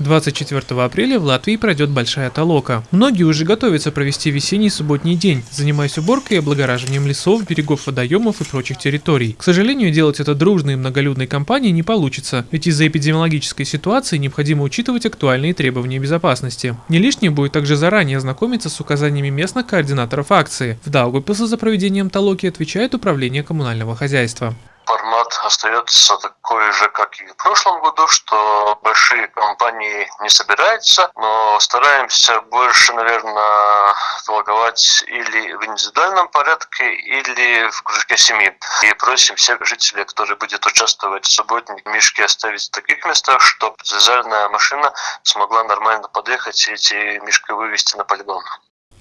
24 апреля в Латвии пройдет большая толока. Многие уже готовятся провести весенний субботний день, занимаясь уборкой и облагораживанием лесов, берегов водоемов и прочих территорий. К сожалению, делать это дружной и многолюдной компанией не получится, ведь из-за эпидемиологической ситуации необходимо учитывать актуальные требования безопасности. Не лишним будет также заранее ознакомиться с указаниями местных координаторов акции. В Даугавпилсе за проведением толоки отвечает Управление коммунального хозяйства остается такой же, как и в прошлом году, что большие компании не собираются, но стараемся больше, наверное, торговать или в индивидуальном порядке, или в кружке семьи. И просим всех жителей, которые будут участвовать в субботник, мешки оставить в таких местах, чтобы вязальная машина смогла нормально подъехать и эти мешки вывести на полигон.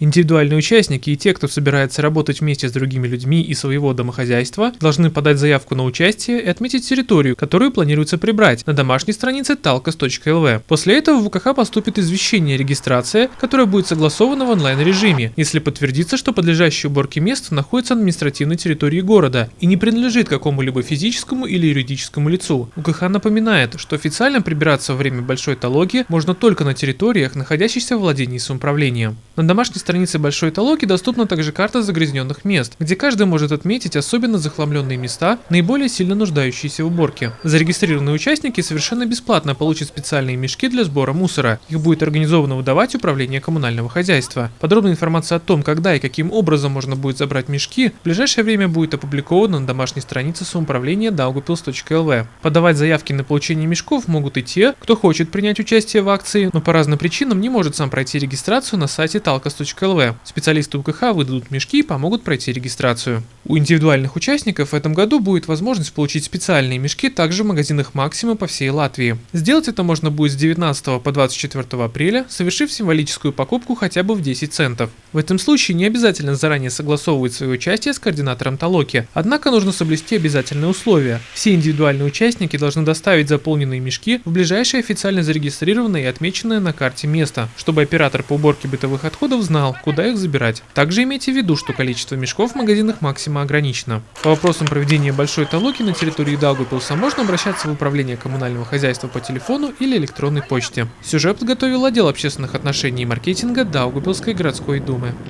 Индивидуальные участники и те, кто собирается работать вместе с другими людьми и своего домохозяйства, должны подать заявку на участие и отметить территорию, которую планируется прибрать на домашней странице talkos.lv. После этого в УКХ поступит извещение регистрация, которое будет согласовано в онлайн-режиме, если подтвердится, что подлежащее уборке место находится на административной территории города и не принадлежит какому-либо физическому или юридическому лицу. УКХ напоминает, что официально прибираться во время большой талоги можно только на территориях, находящихся в владении самоуправления. На домашней странице Большой Толоки доступна также карта загрязненных мест, где каждый может отметить особенно захламленные места, наиболее сильно нуждающиеся в уборке. Зарегистрированные участники совершенно бесплатно получат специальные мешки для сбора мусора. Их будет организованно выдавать Управление коммунального хозяйства. Подробная информация о том, когда и каким образом можно будет забрать мешки, в ближайшее время будет опубликована на домашней странице самоуправления daugupils.lv. Подавать заявки на получение мешков могут и те, кто хочет принять участие в акции, но по разным причинам не может сам пройти регистрацию на сайте talkos.lv. Специалисты УКХ выдадут мешки и помогут пройти регистрацию. У индивидуальных участников в этом году будет возможность получить специальные мешки также в магазинах Максима по всей Латвии. Сделать это можно будет с 19 по 24 апреля, совершив символическую покупку хотя бы в 10 центов. В этом случае не обязательно заранее согласовывать свое участие с координатором Толоки, однако нужно соблюсти обязательные условия. Все индивидуальные участники должны доставить заполненные мешки в ближайшее официально зарегистрированное и отмеченное на карте место, чтобы оператор по уборке бытовых отходов знал, куда их забирать. Также имейте в виду, что количество мешков в магазинах Максима ограничено. По вопросам проведения большой толоки на территории Даугавпилса можно обращаться в управление коммунального хозяйства по телефону или электронной почте. Сюжет подготовил отдел общественных отношений и маркетинга Даугавпилской городской думы.